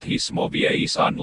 baptismo vie isan.